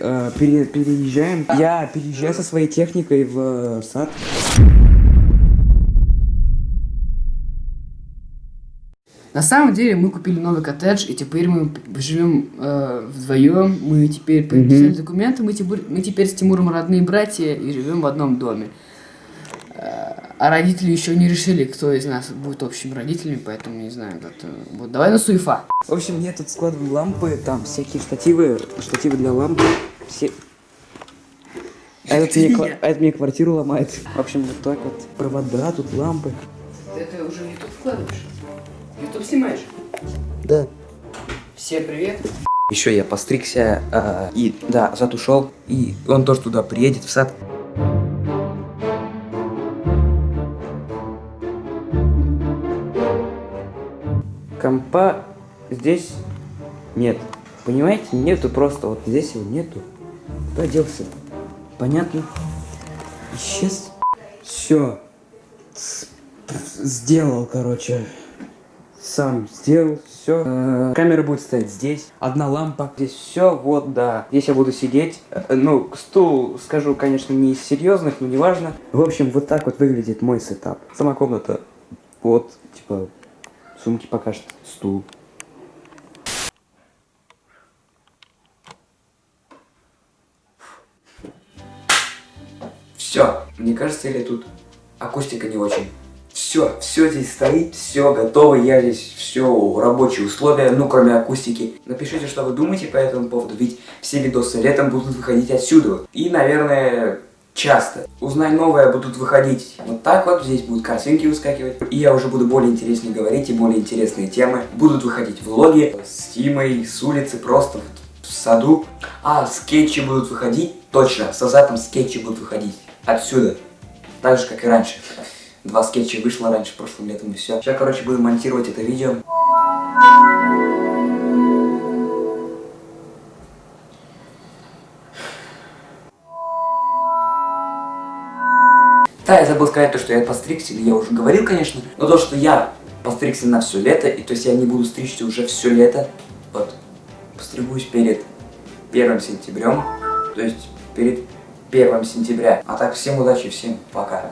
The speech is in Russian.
э, пере- переезжаем. Я переезжаю со своей техникой в э, сад. На самом деле мы купили новый коттедж, и теперь мы живем э, вдвоем. Мы теперь подписали документы, мы теперь, мы теперь с Тимуром родные братья и живем в одном доме. Э, а родители еще не решили, кто из нас будет общими родителями, поэтому не знаю. Вот, э, вот давай на суефа. В общем, я тут складываю лампы, там всякие штативы, штативы для ламп. Все... А этот, мне, ква- а этот мне квартиру ломает. В общем, вот так вот. Провода, тут лампы. Ты это уже в YouTube вкладываешь? YouTube снимаешь? Да. Всем привет. Еще я постригся, а, и, да, зад ушел, и он тоже туда приедет, в сад. Компа здесь нет. Понимаете, нету просто, вот здесь его нету. Куда делся? Понятно? Исчез. Все. Сделал, короче сам сделал, все. камера будет стоять здесь, одна лампа, здесь все, вот, да. Здесь я буду сидеть. Э, ну, стул, скажу, конечно, не из серьезных, но неважно. В общем, вот так вот выглядит мой сетап. Сама комната, вот, типа, сумки пока что, стул. Все, мне кажется, или тут акустика не очень. Все, все здесь стоит, все готово, я здесь все рабочие условия, ну кроме акустики. Напишите, что вы думаете по этому поводу, ведь все видосы летом будут выходить отсюда. И, наверное, часто. Узнай новое будут выходить вот так вот, здесь будут картинки выскакивать. И я уже буду более интереснее говорить и более интересные темы. Будут выходить влоги с Тимой, с улицы, просто в саду. А, скетчи будут выходить, точно, с Азатом скетчи будут выходить отсюда. Так же, как и раньше. Два скетча вышло раньше, прошлым летом и все. Сейчас, короче, буду монтировать это видео. Да, я забыл сказать то, что я постригся, я уже говорил, конечно, но то, что я постригся на все лето, и то есть я не буду стричься уже все лето, вот, постригусь перед первым сентябрем, то есть перед первым сентября. А так, всем удачи, всем пока.